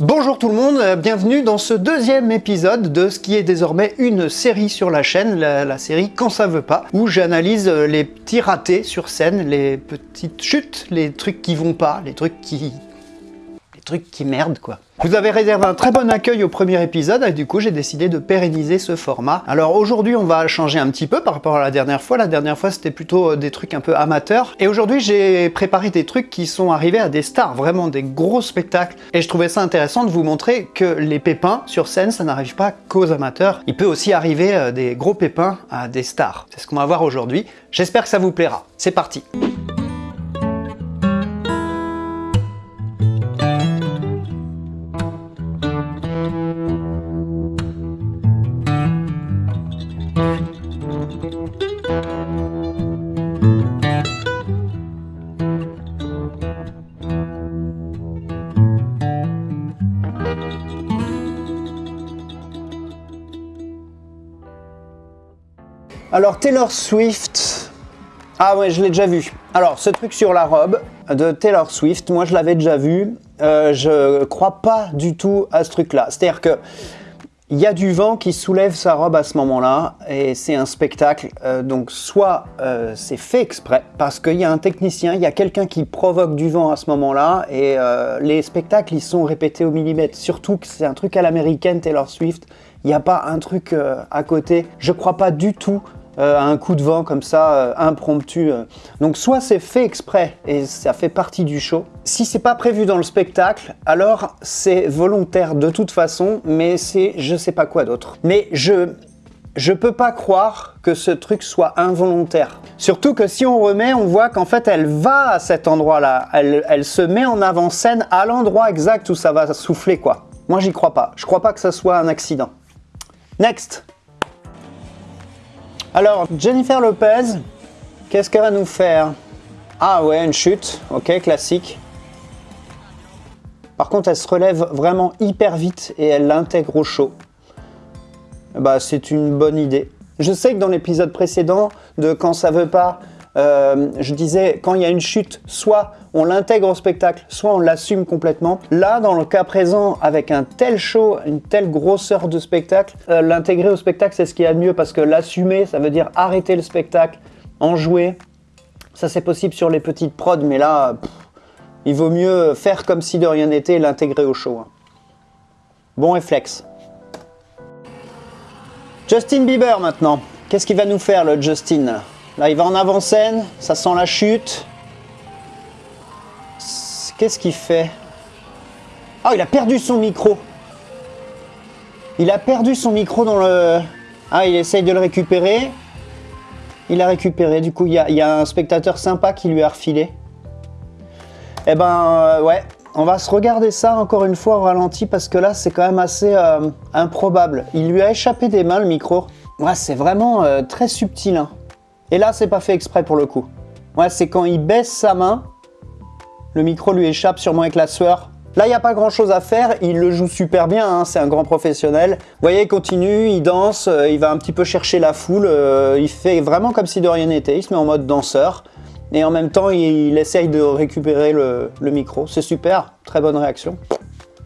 Bonjour tout le monde, euh, bienvenue dans ce deuxième épisode de ce qui est désormais une série sur la chaîne, la, série Quand ça veut pas, où j'analyse euh, les petits ratés sur scène, les petites chutes, les trucs qui vont pas, les trucs qui... les trucs qui merdent quoi. Vous avez réservé un très bon accueil au premier épisode et du coup j'ai décidé de pérenniser ce format. Alors aujourd'hui on va changer un petit peu par rapport à la dernière fois. La dernière fois c'était plutôt euh, des trucs un peu amateurs. Et aujourd'hui j'ai préparé des trucs qui sont arrivés à des stars, vraiment des gros spectacles. Et je trouvais ça intéressant de vous montrer que les pépins sur scène ça n'arrive pas qu'aux amateurs. Il peut aussi arriver euh, des gros pépins à des stars. C'est ce qu'on va voir aujourd'hui. J'espère que ça vous plaira. C'est parti Alors Taylor Swift, ah ouais je l'ai déjà vu. Alors ce truc sur la robe de Taylor Swift, moi je l'avais déjà vu, euh, je crois pas du tout à ce truc là. C'est-à-dire que il y a du vent qui soulève sa robe à ce moment-là et c'est un spectacle. Euh, donc soit euh, c'est fait exprès parce qu'il y a un technicien, il y a quelqu'un qui provoque du vent à ce moment-là et les spectacles ils sont répétés au millimètre. Surtout que c'est un truc à l'américaine Taylor Swift. Il n'y a pas un truc à côté. Je crois pas du tout euh, un coup de vent comme ça, euh, impromptu. euh. Donc soit c'est fait exprès et ça fait partie du show. Si c'est pas prévu dans le spectacle, alors c'est volontaire de toute façon, mais c'est je sais pas quoi d'autre. Mais je... Je peux pas croire que ce truc soit involontaire. Surtout que si on remet, on voit qu'en fait elle va à cet endroit-là. Elle, elle se met en avant-scène à l'endroit exact où ça va souffler quoi. Moi j'y crois pas. Je crois pas que ça soit un accident. Next alors, Jennifer Lopez, qu'est-ce qu'elle va nous faire? Ah ouais, une chute, ok, classique. Par contre, elle se relève vraiment hyper vite et elle l'intègre au show. Bah, c'est une bonne idée. Je sais que dans l'épisode précédent de Quand ça veut pas, euh, je disais quand il y a une chute, soit on l'intègre au spectacle, soit on l'assume complètement. Là, dans le cas présent, avec un tel show, une telle grosseur de spectacle, euh, l'intégrer au spectacle, c'est ce qu'il y a de mieux parce que l'assumer, ça veut dire arrêter le spectacle, en jouer. Ça, c'est possible sur les petites prods, mais là, il vaut mieux faire comme si de rien n'était et l'intégrer au show. hein. Bon réflexe. Justin Bieber maintenant. Qu'est-ce qu'il va nous faire le Justin? Là, il va en avant-scène, ça sent la chute. Qu'est-ce qu'il fait? Ah, il a perdu son micro. Il a perdu son micro dans le... Ah, il essaye de le récupérer. Il a récupéré. Du coup, il y a, il y a un spectateur sympa qui lui a refilé. Eh ben, euh, ouais. On va se regarder ça encore une fois au ralenti parce que là, c'est quand même assez euh, improbable. Il lui a échappé des mains, le micro. Ouais, c'est vraiment euh, très subtil. hein. Et là, c'est pas fait exprès pour le coup. Ouais, c'est quand il baisse sa main, le micro lui échappe sûrement avec la sueur. Là, il n'y a pas grand chose à faire, il le joue super bien, hein, c'est un grand professionnel. Vous voyez, il continue, il danse, euh, il va un petit peu chercher la foule, euh, il fait vraiment comme si de rien n'était, il se met en mode danseur. Et en même temps, il, essaye de récupérer le, le micro. C'est super, très bonne réaction.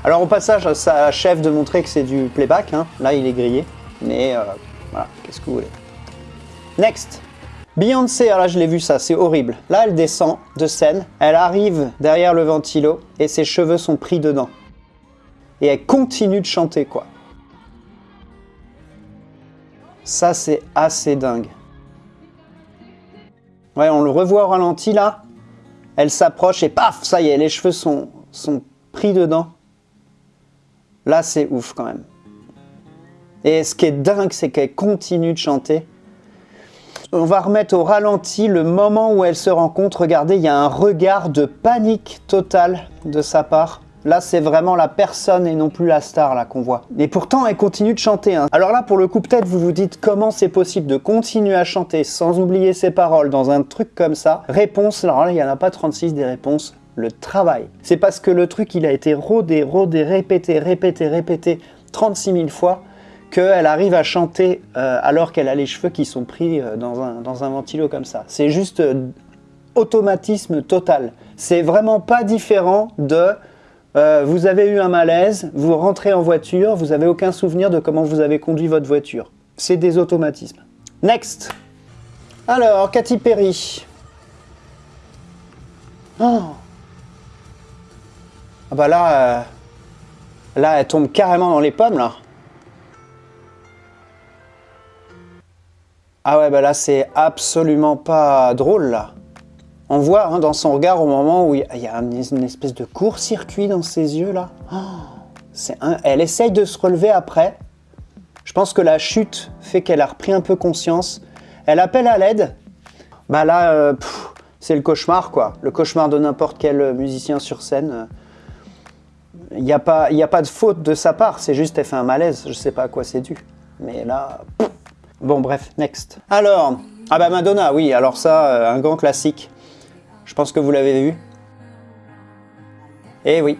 Alors au passage, ça achève de montrer que c'est du playback. hein. Là, il est grillé. Mais euh, voilà, qu'est-ce que vous voulez. Next Beyoncé, alors là je l'ai vu ça, c'est horrible. Là elle descend de scène, elle arrive derrière le ventilo et ses cheveux sont pris dedans. Et elle continue de chanter quoi. Ça c'est assez dingue. Ouais, on le revoit au ralenti là. Elle s'approche et paf, ça y est, les cheveux sont, sont pris dedans. Là c'est ouf quand même. Et ce qui est dingue, c'est qu'elle continue de chanter. On va remettre au ralenti le moment où elle se compte. Regardez, il y a un regard de panique totale de sa part. Là, c'est vraiment la personne et non plus la star là qu'on voit. Et pourtant, elle continue de chanter. hein. Alors là, pour le coup, peut-être vous vous dites comment c'est possible de continuer à chanter sans oublier ses paroles dans un truc comme ça? Réponse, alors là, il n'y en a pas 36 des réponses. Le travail. C'est parce que le truc, il a été rodé, rodé, répété, répété, répété 36 000 fois qu'elle arrive à chanter euh, alors qu'elle a les cheveux qui sont pris euh, dans, un, dans ventilo comme ça. C'est juste euh, automatisme total. C'est vraiment pas différent de vous avez eu un malaise, vous rentrez en voiture, vous n'avez aucun souvenir de comment vous avez conduit votre voiture. C'est des automatismes. Next. Alors, Katy Perry. Oh. Ah bah là, là, elle tombe carrément dans les pommes, là. Ah ouais, bah là, c'est absolument pas drôle, là. On voit hein, dans son regard au moment où il y a une espèce de court-circuit dans ses yeux, là. Oh. Elle essaye de se relever après. Je pense que la chute fait qu'elle a repris un peu conscience. Elle appelle à l'aide. Bah là, euh, c'est le cauchemar, quoi. Le cauchemar de n'importe quel musicien sur scène. Il n'y a, pas, a pas de faute de sa part, c'est juste elle fait un malaise. Je sais pas à quoi c'est dû. Mais là... Bon, bref, next. Alors, ah bah Madonna, oui, alors ça, euh, un grand classique. Je pense que vous l'avez vu. Eh oui.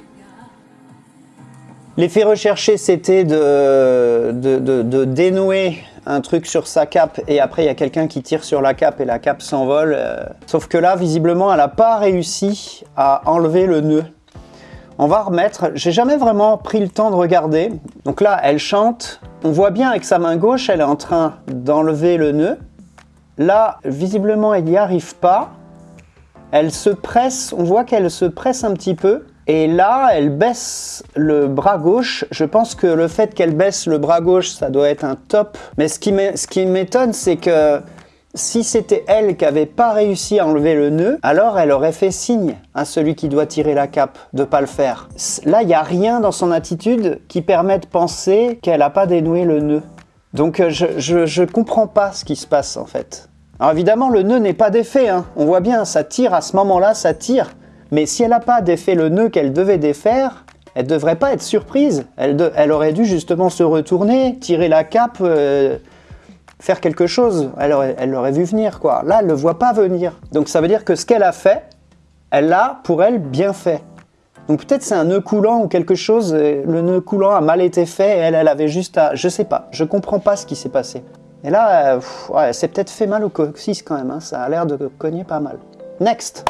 L'effet recherché, c'était de, de, dénouer un truc sur sa cape et après il y a quelqu'un qui tire sur la cape et la cape s'envole. Euh. Sauf que là, visiblement, elle n'a pas réussi à enlever le nœud. On va remettre, j'ai jamais vraiment pris le temps de regarder. Donc là, elle chante, on voit bien avec sa main gauche, elle est en train d'enlever le nœud. Là, visiblement, elle n'y arrive pas. Elle se presse, on voit qu'elle se presse un petit peu. Et là, elle baisse le bras gauche. Je pense que le fait qu'elle baisse le bras gauche, ça doit être un top. Mais ce qui m'étonne, c'est que si c'était elle qui n'avait pas réussi à enlever le nœud, alors elle aurait fait signe à celui qui doit tirer la cape de pas le faire. Là, il n'y a rien dans son attitude qui permet de penser qu'elle n'a pas dénoué le nœud. Donc euh, je ne comprends pas ce qui se passe en fait. Alors évidemment, le nœud n'est pas défait. Hein. On voit bien, ça tire à ce moment-là, ça tire. Mais si elle n'a pas défait le nœud qu'elle devait défaire, elle devrait pas être surprise. Elle, elle, aurait dû justement se retourner, tirer la cape... Euh, faire quelque chose. Elle l'aurait vu venir, quoi. Là, elle ne le voit pas venir. Donc ça veut dire que ce qu'elle a fait, elle l'a, pour elle, bien fait. Donc peut-être c'est un nœud coulant ou quelque chose, le nœud coulant a mal été fait et elle, elle avait juste à... Je sais pas, je comprends pas ce qui s'est passé. Et là, euh, ouais, c'est peut-être fait mal au coccyx quand même, hein. ça a l'air de cogner pas mal. Next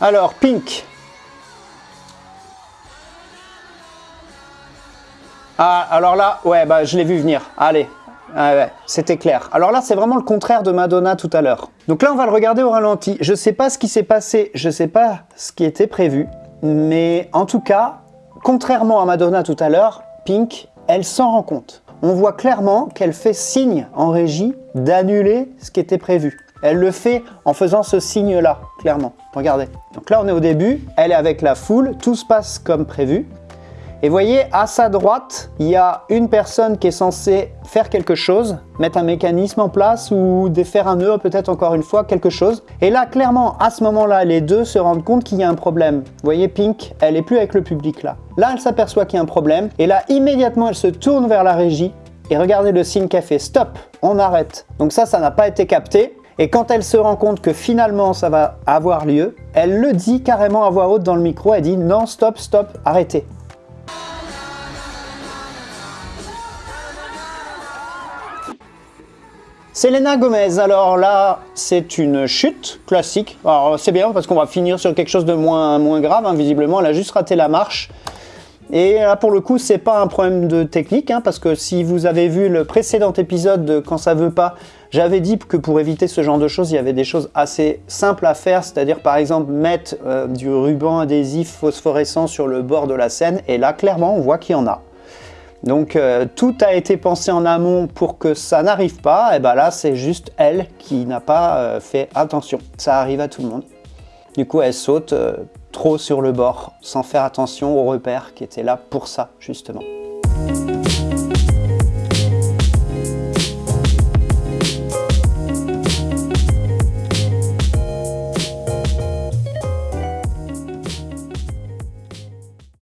Alors, Pink. Ah, alors là, ouais, bah je l'ai vu venir. Allez, ah ouais, c'était clair. Alors là, c'est vraiment le contraire de Madonna tout à l'heure. Donc là, on va le regarder au ralenti. Je sais pas ce qui s'est passé, je sais pas ce qui était prévu, mais en tout cas, contrairement à Madonna tout à l'heure, Pink, elle s'en rend compte. On voit clairement qu'elle fait signe en régie d'annuler ce qui était prévu. Elle le fait en faisant ce signe-là, clairement. Regardez. Donc là, on est au début, elle est avec la foule, tout se passe comme prévu. Et voyez, à sa droite, il y a une personne qui est censée faire quelque chose, mettre un mécanisme en place ou défaire un nœud, peut-être encore une fois, quelque chose. Et là, clairement, à ce moment-là, les deux se rendent compte qu'il y a un problème. Vous voyez, Pink, elle est plus avec le public là. Là, elle s'aperçoit qu'il y a un problème. Et là, immédiatement, elle se tourne vers la régie. Et regardez le signe qu'elle fait. Stop, on arrête. Donc ça, ça n'a pas été capté. Et quand elle se rend compte que finalement ça va avoir lieu, elle le dit carrément à voix haute dans le micro, elle dit non, stop, stop, arrêtez. Selena Gomez, alors là, c'est une chute classique. Alors c'est bien parce qu'on va finir sur quelque chose de moins, grave, hein. visiblement, elle a juste raté la marche. Et là, pour le coup, c'est pas un problème de technique, hein, parce que si vous avez vu le précédent épisode de Quand ça veut pas, j'avais dit que pour éviter ce genre de choses, il y avait des choses assez simples à faire, c'est-à-dire par exemple mettre euh, du ruban adhésif phosphorescent sur le bord de la scène, et là, clairement, on voit qu'il y en a. Donc euh, tout a été pensé en amont pour que ça n'arrive pas, et ben là c'est juste elle qui n'a pas euh, fait attention. Ça arrive à tout le monde. Du coup elle saute euh, trop sur le bord, sans faire attention aux repères qui étaient là pour ça justement.